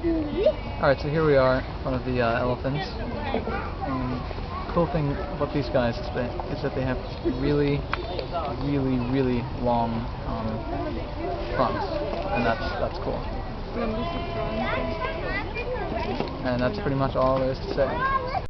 Alright, so here we are one of the uh, elephants. And cool thing about these guys is that, is that they have really, really, really long um, fronts. And that's, that's cool. And that's pretty much all there is to say.